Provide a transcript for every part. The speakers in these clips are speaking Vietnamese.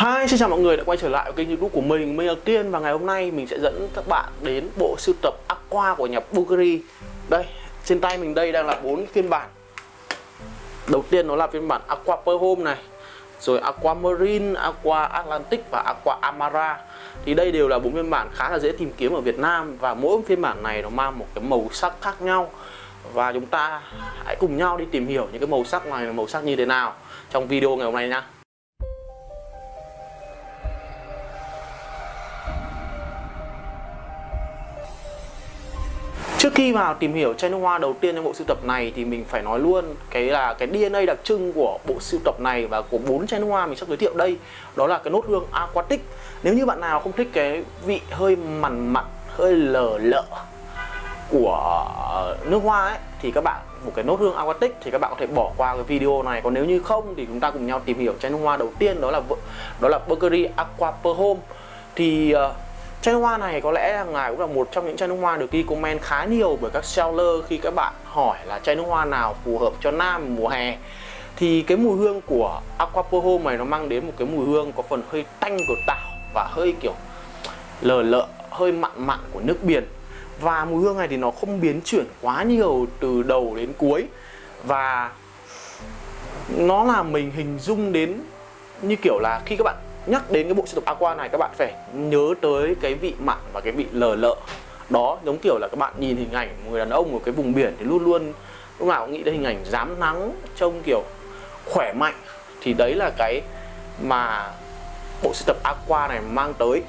Hi, xin chào mọi người đã quay trở lại với kênh youtube của mình Mình là Kiên và ngày hôm nay mình sẽ dẫn các bạn đến bộ sưu tập Aqua của nhà Bulgari. Đây, trên tay mình đây đang là bốn phiên bản. Đầu tiên nó là phiên bản Aqua Pearl Home này Rồi Aqua Marine, Aqua Atlantic và Aqua Amara. Thì đây đều là bốn phiên bản khá là dễ tìm kiếm ở Việt Nam Và mỗi phiên bản này nó mang một cái màu sắc khác nhau. Và chúng ta hãy cùng nhau đi tìm hiểu những cái màu sắc này là màu sắc như thế nào Trong video ngày hôm nay nha Trước khi vào tìm hiểu chai nước hoa đầu tiên trong bộ sưu tập này thì mình phải nói luôn cái là cái DNA đặc trưng của bộ sưu tập này và của bốn chai nước hoa mình sắp giới thiệu đây đó là cái nốt hương aquatic. Nếu như bạn nào không thích cái vị hơi mặn mặn, hơi lờ lợ của nước hoa ấy thì các bạn một cái nốt hương aquatic thì các bạn có thể bỏ qua cái video này còn nếu như không thì chúng ta cùng nhau tìm hiểu chai nước hoa đầu tiên đó là đó là Bulgari Aqua Per Home thì uh, Chai nước hoa này có lẽ là ngài cũng là một trong những chai nước hoa được ghi comment khá nhiều bởi các seller khi các bạn hỏi là chai nước hoa nào phù hợp cho nam mùa hè. Thì cái mùi hương của Aquapoho này nó mang đến một cái mùi hương có phần hơi tanh của tảo và hơi kiểu lờ lợ, hơi mặn mặn của nước biển. Và mùi hương này thì nó không biến chuyển quá nhiều từ đầu đến cuối. Và nó là mình hình dung đến như kiểu là khi các bạn nhắc đến cái bộ sưu tập aqua này các bạn phải nhớ tới cái vị mặn và cái vị lờ lợ. Đó giống kiểu là các bạn nhìn hình ảnh một người đàn ông ở cái vùng biển thì luôn luôn lúc nào cũng nghĩ đến hình ảnh dám nắng trông kiểu khỏe mạnh. Thì đấy là cái mà bộ sưu tập aqua này mang tới.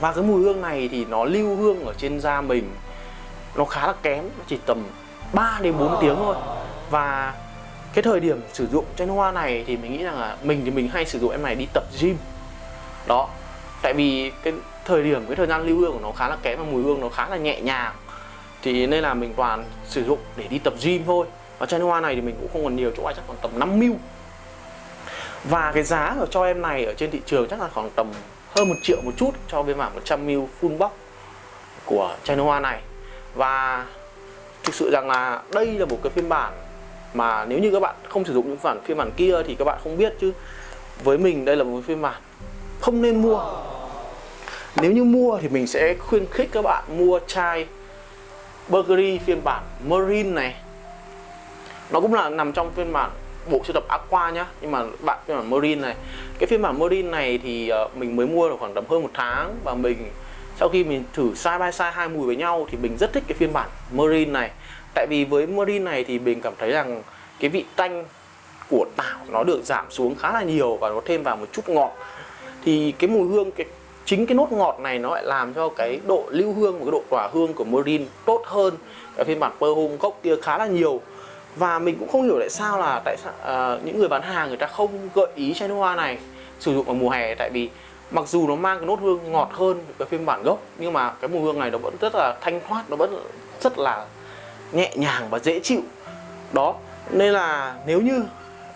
Và cái mùi hương này thì nó lưu hương ở trên da mình. Nó khá là kém chỉ tầm 3 đến 4 tiếng thôi. Và cái thời điểm sử dụng chai hoa này thì mình nghĩ rằng là mình thì mình hay sử dụng em này đi tập gym. Đó, tại vì cái thời điểm, cái thời gian lưu hương của nó khá là kém và mùi hương nó khá là nhẹ nhàng. Thì nên là mình toàn sử dụng để đi tập gym thôi. Và chai hoa này thì mình cũng không còn nhiều chỗ ai chắc còn tầm 5 mil. Và cái giá của cho em này ở trên thị trường chắc là khoảng tầm hơn một triệu một chút cho bên bản 100 mil full box của chai hoa này. Và thực sự rằng là đây là một cái phiên bản mà nếu như các bạn không sử dụng những bản phiên bản kia thì các bạn không biết chứ. Với mình, đây là một phiên bản không nên mua. Nếu như mua thì mình sẽ khuyên khích các bạn mua chai Burgery phiên bản Marine này. Nó cũng là nằm trong phiên bản bộ sưu tập Aqua nhá, nhưng mà bạn phiên bản Marine này. Cái phiên bản Marine này thì ờ, mình mới mua được khoảng tầm hơn một tháng và mình sau khi mình thử side by side hai mùi với nhau thì mình rất thích cái phiên bản Marine này tại vì với Marine này thì mình cảm thấy rằng cái vị tanh của tảo nó được giảm xuống khá là nhiều và nó thêm vào một chút ngọt. Thì cái mùi hương cái chính cái nốt ngọt này nó lại làm cho cái độ lưu hương và cái độ tỏa hương của morin tốt hơn. Cái phiên bản pơ Home gốc kia khá là nhiều. Và mình cũng không hiểu tại sao là tại sao uh, những người bán hàng người ta không gợi ý chai nước hoa này sử dụng vào mùa hè. Tại vì mặc dù nó mang cái nốt hương ngọt hơn cái phiên bản gốc nhưng mà cái mùi hương này nó vẫn rất là thanh thoát nó vẫn rất là nhẹ nhàng và dễ chịu. Đó, nên là nếu như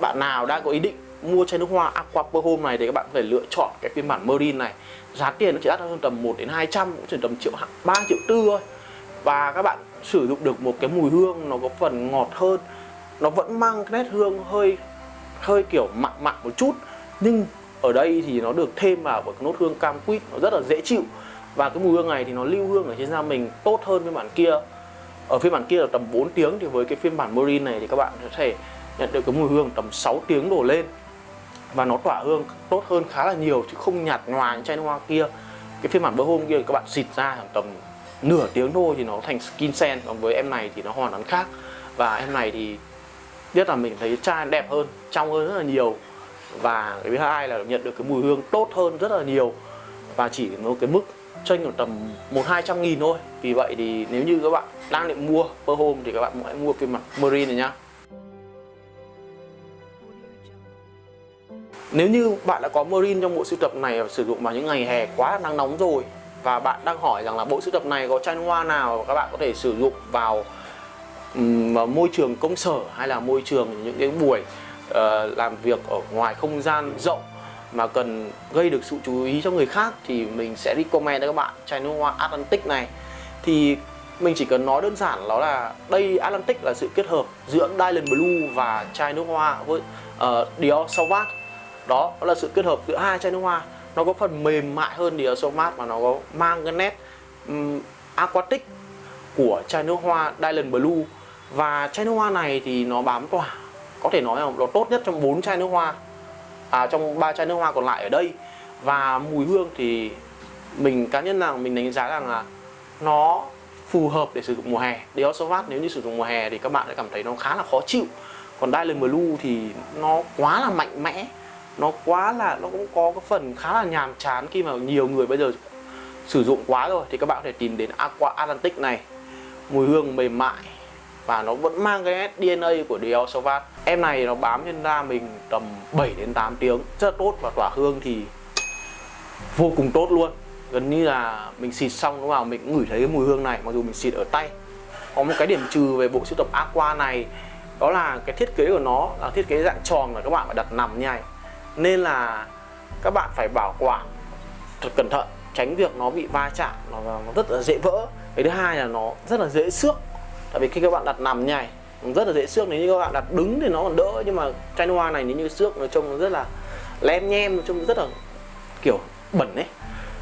bạn nào đang có ý định mua chai nước hoa Aqua Pearl Home này thì các bạn phải lựa chọn cái phiên bản Marine này. Giá tiền nó chỉ đắt hơn tầm 1 đến 200 cũng chỉ tầm triệu 3 triệu tư thôi. Và các bạn sử dụng được một cái mùi hương nó có phần ngọt hơn, nó vẫn mang cái nét hương hơi hơi kiểu mặn mặn một chút. Nhưng ở đây thì nó được thêm vào một cái nốt hương cam quýt, nó rất là dễ chịu. Và cái mùi hương này thì nó lưu hương ở trên da mình tốt hơn với bản kia ở phiên bản kia là tầm 4 tiếng thì với cái phiên bản Marine này thì các bạn có thể nhận được cái mùi hương tầm 6 tiếng đổ lên. Và nó tỏa hương tốt hơn khá là nhiều chứ không nhạt nhòa như chai nước hoa kia. Cái phiên bản bơ hôm kia các bạn xịt ra tầm nửa tiếng thôi thì nó thành skin scent còn với em này thì nó hoàn toàn khác. Và em này thì nhất là mình thấy chai đẹp hơn, trong hơn rất là nhiều. Và cái thứ hai là nhận được cái mùi hương tốt hơn rất là nhiều. Và chỉ một cái mức tranh ở tầm một hai trăm nghìn thôi. Vì vậy thì nếu như các bạn đang định mua per home thì các bạn hãy mua phiên bản marine này nhá. Nếu như bạn đã có Marine trong bộ sưu tập này và sử dụng vào những ngày hè quá nắng nóng rồi và bạn đang hỏi rằng là bộ sưu tập này có chai hoa nào các bạn có thể sử dụng vào um, môi trường công sở hay là môi trường những cái buổi uh, làm việc ở ngoài không gian rộng mà cần gây được sự chú ý cho người khác thì mình sẽ recommend cho các bạn chai nước hoa Atlantic này. Thì mình chỉ cần nói đơn giản đó là đây Atlantic là sự kết hợp giữa Dylan Blue và chai nước hoa với uh, Dior Sauvage đó, đó là sự kết hợp giữa hai chai nước hoa. Nó có phần mềm mại hơn Dior Sauvage mà nó có mang cái nét um, aquatic của chai nước hoa Dylan Blue. Và chai nước hoa này thì nó bám tỏa có thể nói là nó tốt nhất trong bốn chai nước hoa à, trong ba chai nước hoa còn lại ở đây. Và mùi hương thì mình cá nhân là mình đánh giá rằng là nó phù hợp để sử dụng mùa hè. Dior Sauvage nếu như sử dụng mùa hè thì các bạn sẽ cảm thấy nó khá là khó chịu. Còn Dylan Blue thì nó quá là mạnh mẽ nó quá là nó cũng có cái phần khá là nhàm chán khi mà nhiều người bây giờ sử dụng quá rồi. Thì các bạn có thể tìm đến Aqua Atlantic này. Mùi hương mềm mại và nó vẫn mang cái DNA của Dior Sauvage. Em này nó bám trên da mình tầm 7 đến 8 tiếng rất là tốt và tỏa hương thì vô cùng tốt luôn. Gần như là mình xịt xong lúc nào mình cũng ngửi thấy cái mùi hương này mặc dù mình xịt ở tay. Có một cái điểm trừ về bộ sưu tập Aqua này đó là cái thiết kế của nó là thiết kế dạng tròn mà các bạn phải đặt nằm như này. Nên là các bạn phải bảo quản thật cẩn thận tránh việc nó bị va chạm nó, nó rất là dễ vỡ. Cái thứ hai là nó rất là dễ xước tại vì khi các bạn đặt nằm nhảy rất là dễ xước. Nếu như các bạn đặt đứng thì nó còn đỡ nhưng mà chai hoa này nếu như xước nó trông rất là lem nhem trông rất là kiểu bẩn ấy.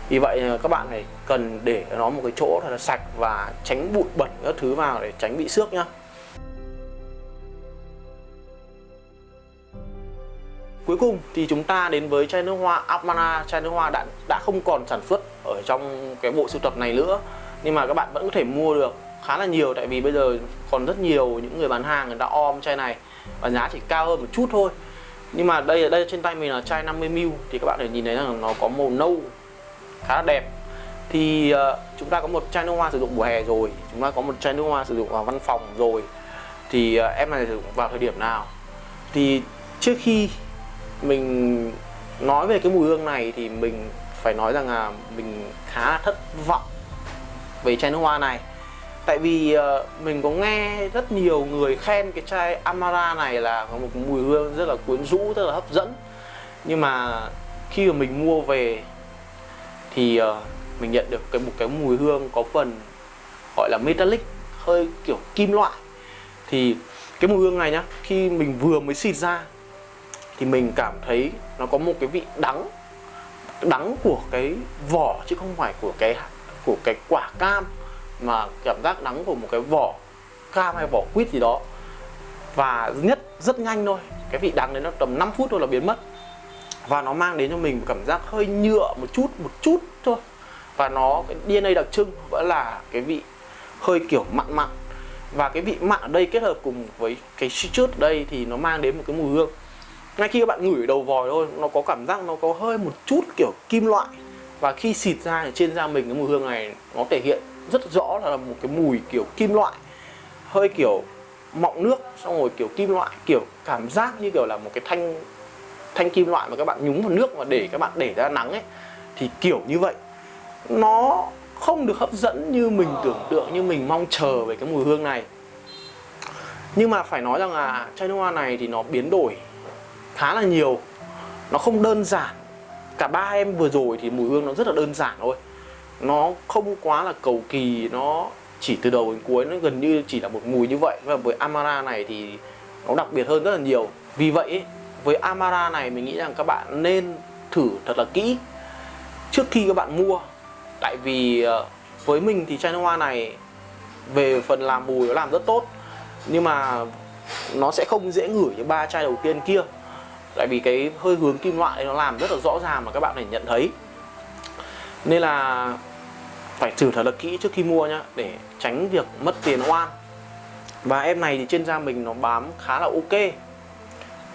Vì vậy ờ, các bạn phải cần để nó một cái chỗ thật là sạch và tránh bụi bẩn các thứ vào để tránh bị xước nhá. Cuối cùng thì chúng ta đến với chai nước hoa Amara Chai nước hoa đã, đã không còn sản xuất ở trong cái bộ sưu tập này nữa Nhưng mà các bạn vẫn có thể mua được khá là nhiều Tại vì bây giờ còn rất nhiều những người bán hàng người ta om chai này Và giá chỉ cao hơn một chút thôi. Nhưng mà đây ở đây trên tay mình là chai 50ml Thì các bạn thể nhìn thấy rằng nó có màu nâu khá là đẹp. Thì uh, chúng ta có một chai nước hoa sử dụng mùa hè rồi Chúng ta có một chai nước hoa sử dụng vào văn phòng rồi. Thì uh, em này sử dụng vào thời điểm nào? Thì trước khi mình nói về cái mùi hương này thì mình phải nói rằng là mình khá là thất vọng về chai nước hoa này tại vì uh, mình có nghe rất nhiều người khen cái chai Amara này là có một mùi hương rất là quyến rũ rất là hấp dẫn. Nhưng mà khi mà mình mua về thì uh, mình nhận được cái một cái mùi hương có phần gọi là metallic hơi kiểu kim loại. Thì cái mùi hương này nhá khi mình vừa mới xịt ra thì mình cảm thấy nó có một cái vị đắng đắng của cái vỏ chứ không phải của cái của cái quả cam mà cảm giác đắng của một cái vỏ cam hay vỏ quýt gì đó. Và nhất, rất nhanh thôi. Cái vị đắng đấy nó tầm 5 phút thôi là biến mất. Và nó mang đến cho mình một cảm giác hơi nhựa một chút một chút thôi. Và nó, cái DNA đặc trưng vẫn là cái vị hơi kiểu mặn mặn. Và cái vị mặn ở đây kết hợp cùng với cái citrus đây thì nó mang đến một cái mùi hương. Ngay khi các bạn ngửi đầu vòi thôi, nó có cảm giác nó có hơi một chút kiểu kim loại. Và khi xịt ra thì trên da mình cái mùi hương này nó thể hiện rất rõ là một cái mùi kiểu kim loại, hơi kiểu mọng nước, xong rồi kiểu kim loại, kiểu cảm giác như kiểu là một cái thanh thanh kim loại mà các bạn nhúng vào nước và để các bạn để ra nắng ấy. Thì kiểu như vậy. Nó không được hấp dẫn như mình tưởng tượng, như mình mong chờ về cái mùi hương này. Nhưng mà phải nói rằng là chai nước hoa này thì nó biến đổi khá là nhiều. Nó không đơn giản. Cả ba em vừa rồi thì mùi hương nó rất là đơn giản thôi nó không quá là cầu kỳ, nó chỉ từ đầu đến cuối, nó gần như chỉ là một mùi như vậy. Và với Amara này thì nó đặc biệt hơn rất là nhiều. Vì vậy với Amara này mình nghĩ rằng các bạn nên thử thật là kỹ trước khi các bạn mua. Tại vì ờ, với mình thì chai nước hoa này về phần làm mùi nó làm rất tốt. Nhưng mà nó sẽ không dễ ngửi như ba chai đầu tiên kia. Tại vì cái hơi hướng kim loại nó làm rất là rõ ràng mà các bạn phải nhận thấy nên là phải thử thật là kỹ trước khi mua nhá để tránh việc mất tiền oan. Và em này thì trên da mình nó bám khá là ok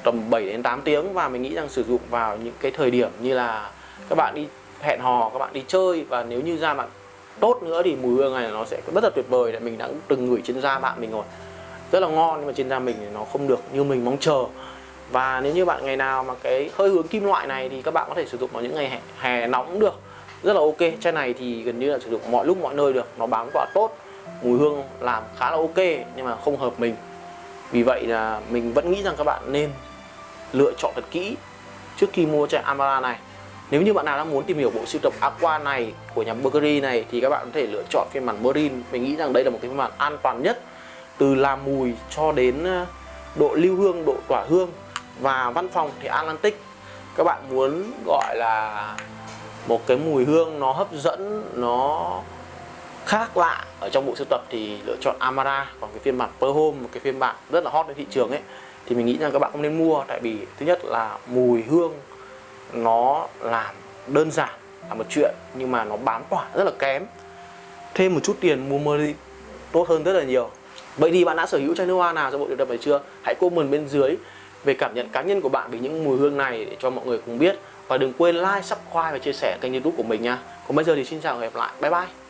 tầm 7 đến 8 tiếng. Và mình nghĩ rằng sử dụng vào những cái thời điểm như là các bạn đi hẹn hò các bạn đi chơi. Và nếu như da bạn tốt nữa thì mùi hương này nó sẽ rất là tuyệt vời. Để mình đã từng ngửi trên da bạn mình rồi. Rất là ngon nhưng mà trên da mình thì nó không được như mình mong chờ. Và nếu như bạn ngày nào mà cái hơi hướng kim loại này thì các bạn có thể sử dụng vào những ngày hè, hè nóng cũng được rất là ok. Chai này thì gần như là sử dụng mọi lúc, mọi nơi được. Nó bám tỏa tốt, mùi hương làm khá là ok, nhưng mà không hợp mình. Vì vậy là mình vẫn nghĩ rằng các bạn nên lựa chọn thật kỹ trước khi mua chai Amara này. Nếu như bạn nào đang muốn tìm hiểu bộ sưu tập Aqua này của nhà Bulgari này thì các bạn có thể lựa chọn phiên bản Marine. Mình nghĩ rằng đây là một cái phiên bản an toàn nhất, từ làm mùi cho đến ờ, độ lưu hương, độ tỏa hương. Và văn phòng thì Atlantic. Các bạn muốn gọi là một cái mùi hương nó hấp dẫn, nó khác lạ ở trong bộ sưu tập thì lựa chọn Amara, còn cái phiên bản Per Home một cái phiên bản rất là hot trên thị trường ấy, thì mình nghĩ rằng các bạn không nên mua, tại vì thứ nhất là mùi hương nó làm đơn giản là một chuyện, nhưng mà nó bám tỏa rất là kém. Thêm một chút tiền mua mơ đi tốt hơn rất là nhiều. Vậy thì bạn đã sở hữu chai nước hoa nào trong bộ sưu tập này chưa? Hãy comment bên dưới về cảm nhận cá nhân của bạn về những mùi hương này để cho mọi người cùng biết và đừng quên like, subscribe và chia sẻ kênh youtube của mình nha. Còn bây giờ thì xin chào và hẹn gặp lại. Bye bye.